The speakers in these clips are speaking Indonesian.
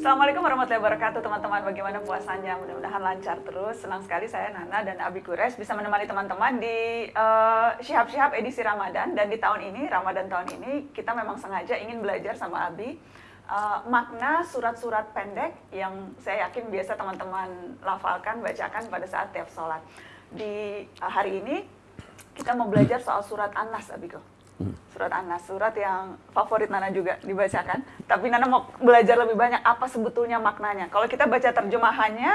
Assalamualaikum warahmatullahi wabarakatuh teman-teman. Bagaimana puasanya? Mudah-mudahan lancar terus. Senang sekali saya Nana dan Abi Kures bisa menemani teman-teman di uh, Syihab-Syihab edisi Ramadan. Dan di tahun ini, Ramadan tahun ini, kita memang sengaja ingin belajar sama Abi uh, makna surat-surat pendek yang saya yakin biasa teman-teman lafalkan, bacakan pada saat tiap sholat. Di uh, hari ini kita mau belajar soal surat An-Nas, Abiko. Surat An-Nas, surat yang favorit Nana juga dibacakan. Tapi Nana mau belajar lebih banyak apa sebetulnya maknanya. Kalau kita baca terjemahannya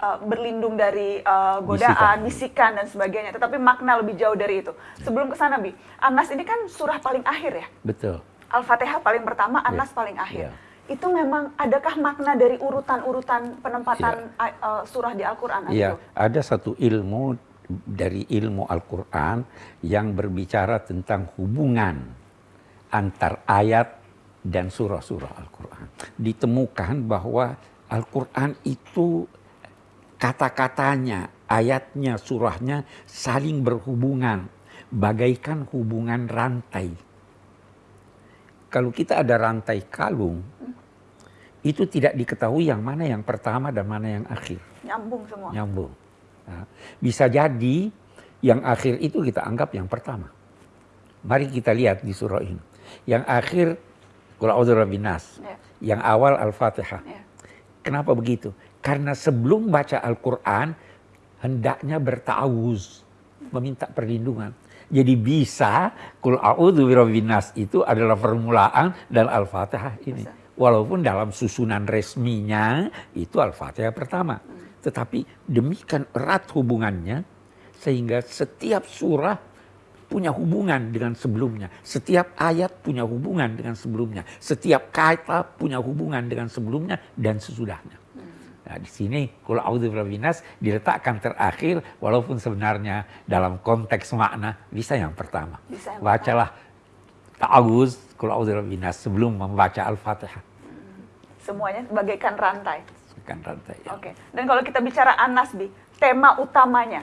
uh, berlindung dari uh, godaan, bisikan. dan sebagainya. Tetapi makna lebih jauh dari itu. Sebelum ke sana, Bi, An-Nas ini kan surah paling akhir ya? Betul. Al-Fatihah paling pertama, iya. An-Nas yeah. paling akhir. Yeah itu memang adakah makna dari urutan-urutan penempatan ya. uh, surah di Al-Quran? Iya, ada satu ilmu dari ilmu Al-Quran yang berbicara tentang hubungan antar ayat dan surah-surah Al-Quran. Ditemukan bahwa Al-Quran itu kata-katanya, ayatnya, surahnya saling berhubungan, bagaikan hubungan rantai. Kalau kita ada rantai kalung, itu tidak diketahui yang mana yang pertama dan mana yang akhir. Nyambung semua. Nyambung. Nah, bisa jadi yang akhir itu kita anggap yang pertama. Mari kita lihat di surah ini. Yang akhir Qul binas. Ya. Yang awal Al-Fatihah. Ya. Kenapa begitu? Karena sebelum baca Al-Quran, hendaknya bertawuz. Meminta perlindungan. Jadi bisa Qul binas itu adalah permulaan dan Al-Fatihah ini. Walaupun dalam susunan resminya itu Al-Fatihah pertama. Hmm. Tetapi demikian erat hubungannya sehingga setiap surah punya hubungan dengan sebelumnya. Setiap ayat punya hubungan dengan sebelumnya. Setiap kata punya hubungan dengan sebelumnya dan sesudahnya. Nah, di sini kalau binas diletakkan terakhir walaupun sebenarnya dalam konteks makna bisa yang pertama. Bisa yang Bacalah ta'awuz kalau binas sebelum membaca Al-Fatihah. Semuanya bagaikan rantai rantai. Ya. Oke. Dan kalau kita bicara Anas, Bi, tema utamanya?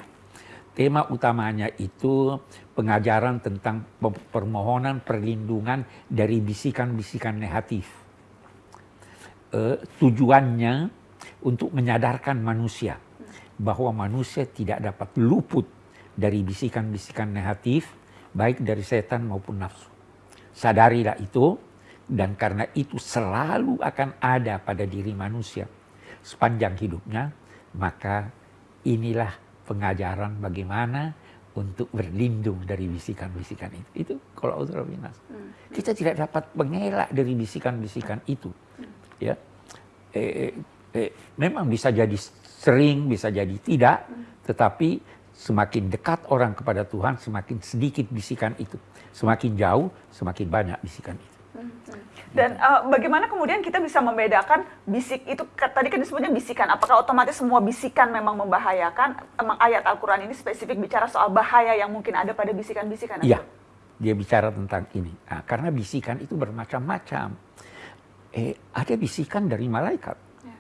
Tema utamanya itu pengajaran tentang permohonan perlindungan dari bisikan-bisikan negatif. Uh, tujuannya untuk menyadarkan manusia bahwa manusia tidak dapat luput dari bisikan-bisikan negatif, baik dari setan maupun nafsu. Sadarilah itu, dan karena itu selalu akan ada pada diri manusia sepanjang hidupnya, maka inilah pengajaran bagaimana untuk berlindung dari bisikan-bisikan itu. Itu kalau binas. Hmm. Kita tidak dapat mengelak dari bisikan-bisikan itu. Hmm. Ya, eh, eh, eh, memang bisa jadi sering, bisa jadi tidak, hmm. tetapi semakin dekat orang kepada Tuhan, semakin sedikit bisikan itu. Semakin jauh, semakin banyak bisikan itu. Hmm. Dan uh, bagaimana kemudian kita bisa membedakan bisik itu tadi kan disebutnya bisikan. Apakah otomatis semua bisikan memang membahayakan? Emang ayat Al-Qur'an ini spesifik bicara soal bahaya yang mungkin ada pada bisikan-bisikan? Iya. Dia bicara tentang ini. Nah, karena bisikan itu bermacam-macam. Eh, ada bisikan dari malaikat. Ya.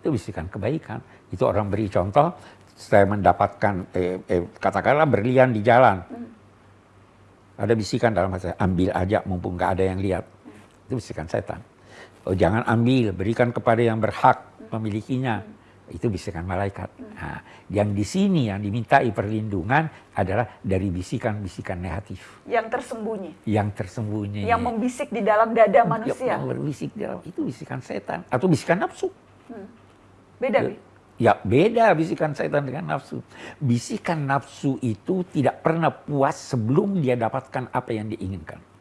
Itu bisikan kebaikan. Itu orang beri contoh, saya mendapatkan eh, eh, katakanlah berlian di jalan. Hmm. Ada bisikan dalam hati, ambil aja mumpung nggak ada yang lihat itu bisikan setan. Oh, jangan ambil, berikan kepada yang berhak memilikinya. Itu bisikan malaikat. Nah, yang di sini yang dimintai perlindungan adalah dari bisikan-bisikan negatif. Yang tersembunyi. Yang tersembunyi. Yang membisik di dalam dada manusia. Yang berbisik di dalam itu bisikan setan atau bisikan nafsu. Hmm. Beda, Bi? Ya beda bisikan setan dengan nafsu. Bisikan nafsu itu tidak pernah puas sebelum dia dapatkan apa yang diinginkan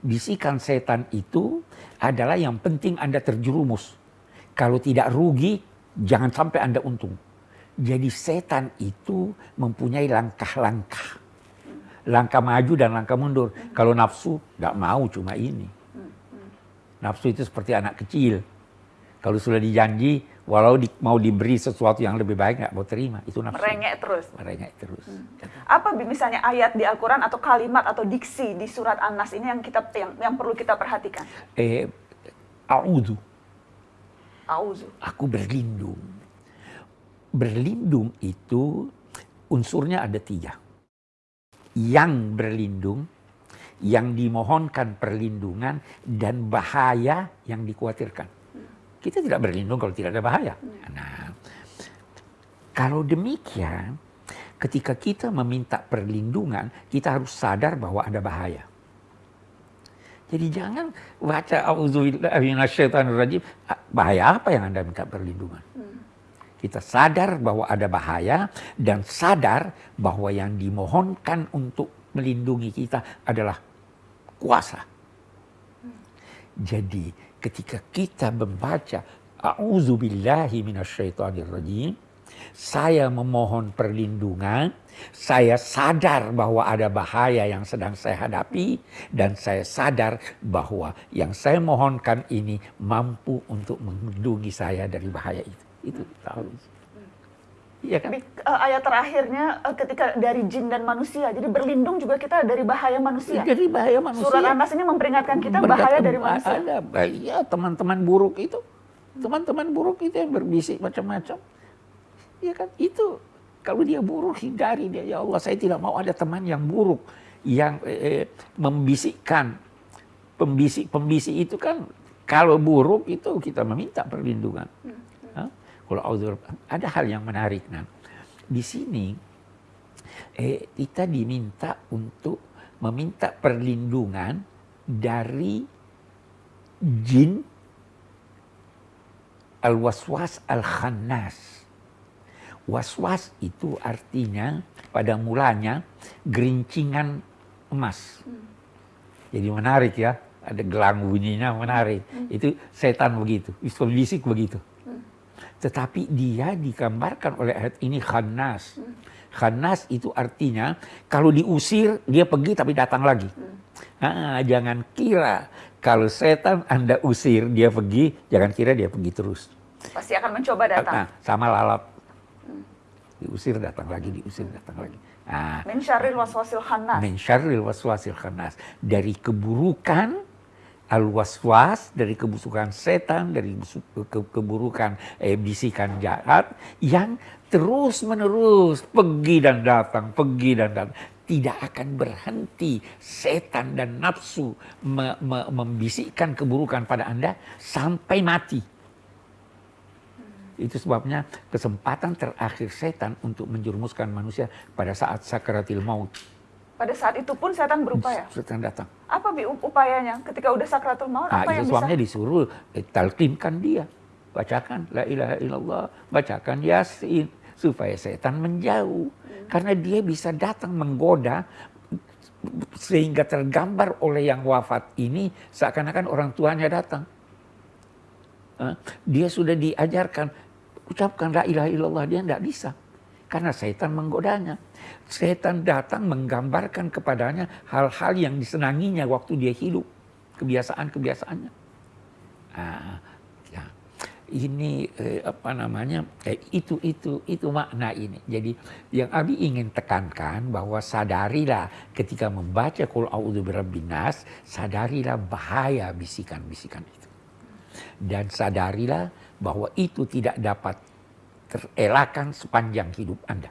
bisikan setan itu adalah yang penting Anda terjerumus. Kalau tidak rugi, jangan sampai Anda untung. Jadi setan itu mempunyai langkah-langkah. Langkah maju dan langkah mundur. Kalau nafsu, nggak mau cuma ini. Nafsu itu seperti anak kecil. Kalau sudah dijanji, walau di, mau diberi sesuatu yang lebih baik nggak mau terima. Itu nafsu. Merengek terus. Merengek terus. Hmm. apa misalnya ayat di Al-Quran atau kalimat atau diksi di surat An-Nas ini yang kita yang, yang perlu kita perhatikan? Eh auzu auzu aku berlindung. Berlindung itu unsurnya ada tiga. Yang berlindung yang dimohonkan perlindungan dan bahaya yang dikhawatirkan Kita tidak berlindung kalau tidak ada bahaya. Nah, kalau demikian, ketika kita meminta perlindungan, kita harus sadar bahwa ada bahaya. Jadi jangan baca auzubillahi Bahaya apa yang Anda minta perlindungan? Kita sadar bahwa ada bahaya dan sadar bahwa yang dimohonkan untuk melindungi kita adalah kuasa. Jadi ketika kita membaca A'udzubillahi minasyaitonirrajim saya memohon perlindungan, saya sadar bahwa ada bahaya yang sedang saya hadapi dan saya sadar bahwa yang saya mohonkan ini mampu untuk melindungi saya dari bahaya itu. Itu tahu. Iya kan? uh, ayat terakhirnya uh, ketika dari jin dan manusia. Jadi berlindung juga kita dari bahaya manusia. Dari bahaya manusia. Surat Anas ini memperingatkan kita bahaya dari manusia. Ada bahaya teman-teman buruk itu. Teman-teman buruk itu yang berbisik macam-macam. Ya kan? Itu kalau dia buruk hindari dia. Ya Allah saya tidak mau ada teman yang buruk. Yang eh, membisikkan. Pembisik-pembisik itu kan kalau buruk itu kita meminta perlindungan. Hmm. Kalau ada hal yang menarik nah. Di sini eh, kita diminta untuk meminta perlindungan dari jin al-waswas al-khannas. Waswas itu artinya pada mulanya gerincingan emas. Jadi menarik ya, ada gelang bunyinya menarik. Hmm. Itu setan begitu, bisik begitu. Tetapi dia digambarkan oleh ayat ini khanas. Khanas itu artinya kalau diusir dia pergi tapi datang lagi. Nah, jangan kira kalau setan Anda usir dia pergi, jangan kira dia pergi terus. Pasti akan mencoba datang. Nah, sama lalat. Diusir datang lagi, diusir datang lagi. Nah, min syarril waswasil khannas. Min syarril waswasil khannas. Dari keburukan al-waswas dari kebusukan setan, dari ke keburukan eh, bisikan jahat yang terus menerus pergi dan datang, pergi dan datang. Tidak akan berhenti setan dan nafsu me me membisikkan keburukan pada Anda sampai mati. Itu sebabnya kesempatan terakhir setan untuk menjerumuskan manusia pada saat sakaratil maut pada saat itu pun setan berupaya. Setan datang. Apa bi upayanya ketika udah sakratul maut? Nah, apa yang suaminya bisa? disuruh eh, talqinkan dia, bacakan la ilaha illallah, bacakan yasin supaya setan menjauh. Hmm. Karena dia bisa datang menggoda sehingga tergambar oleh yang wafat ini seakan-akan orang tuanya datang. Dia sudah diajarkan ucapkan la ilaha illallah dia tidak bisa karena setan menggodanya. Setan datang menggambarkan kepadanya hal-hal yang disenanginya waktu dia hidup. Kebiasaan-kebiasaannya. Nah, ya. Ini eh, apa namanya eh, itu itu itu makna ini. Jadi yang Abi ingin tekankan bahwa sadarilah ketika membaca A'udzu Birabbinas, sadarilah bahaya bisikan-bisikan itu. Dan sadarilah bahwa itu tidak dapat terelakkan sepanjang hidup Anda.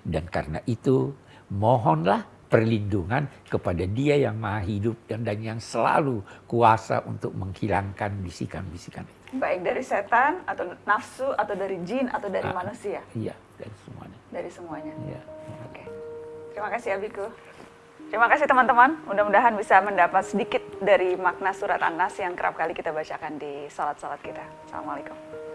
Dan karena itu, mohonlah perlindungan kepada dia yang maha hidup dan, dan yang selalu kuasa untuk menghilangkan bisikan-bisikan itu. Baik dari setan atau nafsu atau dari jin atau dari ah, manusia? Iya, dari semuanya. Dari semuanya. Iya. Oke. Terima kasih Abiku. Terima kasih teman-teman. Mudah-mudahan bisa mendapat sedikit dari makna surat An-Nas yang kerap kali kita bacakan di salat-salat kita. Assalamualaikum.